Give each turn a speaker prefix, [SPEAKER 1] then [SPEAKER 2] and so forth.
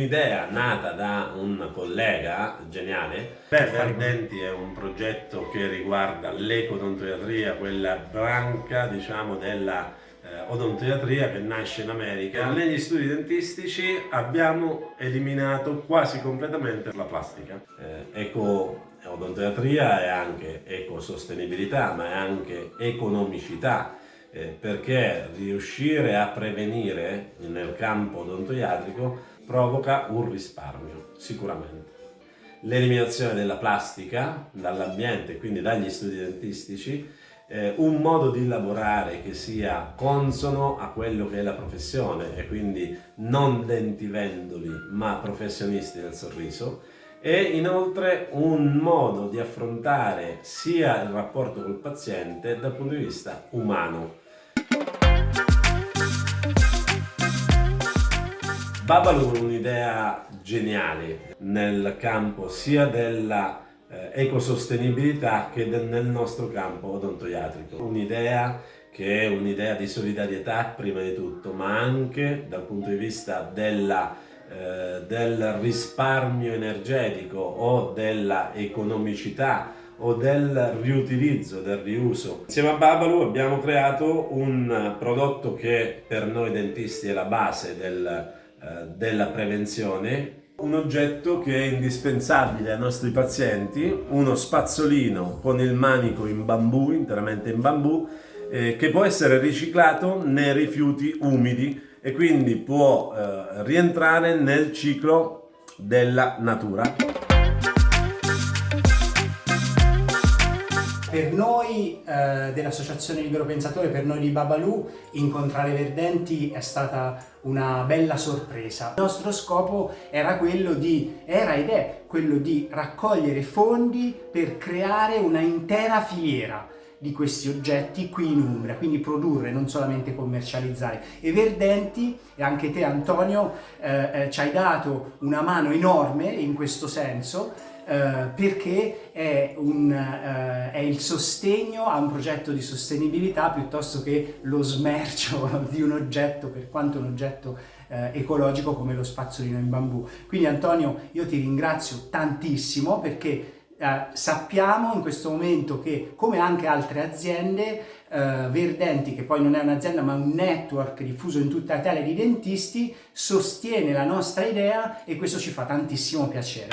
[SPEAKER 1] un'idea nata da un collega geniale. Bever Denti è un progetto che riguarda l'ecodontoiatria, quella branca diciamo della eh, odontoiatria che nasce in America. Negli studi dentistici abbiamo eliminato quasi completamente la plastica. Eh, eco odontoiatria è anche ecosostenibilità ma è anche economicità eh, perché riuscire a prevenire nel campo odontoiatrico provoca un risparmio, sicuramente. L'eliminazione della plastica dall'ambiente, quindi dagli studi dentistici, eh, un modo di lavorare che sia consono a quello che è la professione e quindi non dentivendoli ma professionisti del sorriso e inoltre un modo di affrontare sia il rapporto col paziente dal punto di vista umano. Babalu è un'idea geniale nel campo sia della eh, ecosostenibilità che nel nostro campo odontoiatrico. Un'idea che è un'idea di solidarietà prima di tutto, ma anche dal punto di vista della eh, del risparmio energetico o della economicità o del riutilizzo, del riuso. Insieme a Babalu abbiamo creato un prodotto che per noi dentisti è la base del, della prevenzione, un oggetto che è indispensabile ai nostri pazienti, uno spazzolino con il manico in bambù, interamente in bambù, eh, che può essere riciclato nei rifiuti umidi e quindi può eh, rientrare nel ciclo della natura.
[SPEAKER 2] Per noi eh, dell'Associazione Libero Pensatore, per noi di Babalu, incontrare Verdenti è stata una bella sorpresa. Il nostro scopo era quello di, era ed è quello di raccogliere fondi per creare una intera filiera di questi oggetti qui in Umbria, quindi produrre, non solamente commercializzare. E Verdenti, e anche te Antonio, eh, eh, ci hai dato una mano enorme in questo senso, eh, perché è, un, eh, è, il sostegno a un progetto di sostenibilità piuttosto che lo smercio di un oggetto, per quanto un oggetto eh, ecologico come lo spazzolino in bambù. Quindi Antonio io ti ringrazio tantissimo perché eh, sappiamo in questo momento che, come anche altre aziende, eh, Verdenti, che poi non è un'azienda ma un network diffuso in tutta Italia di dentisti, sostiene la nostra idea e questo ci fa tantissimo piacere.